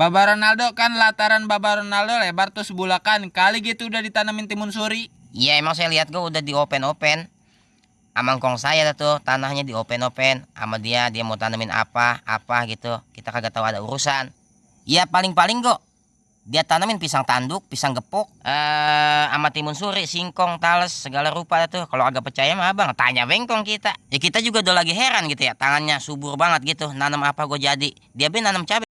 Baba Ronaldo kan lataran Baba Ronaldo lebar tuh sebulakan. Kali gitu udah ditanamin timun suri. Iya emang saya lihat gue udah di open open. Amangkong saya tuh tanahnya di open open sama dia dia mau tanamin apa apa gitu kita kagak tahu ada urusan. Iya paling-paling kok dia tanamin pisang tanduk, pisang gepuk, eh sama timun suri, singkong, tales, segala rupa tuh. Kalau agak percaya mah abang, tanya bengkong kita. Ya kita juga udah lagi heran gitu ya, tangannya subur banget gitu. Nanam apa gue jadi. Dia be nanam cabai.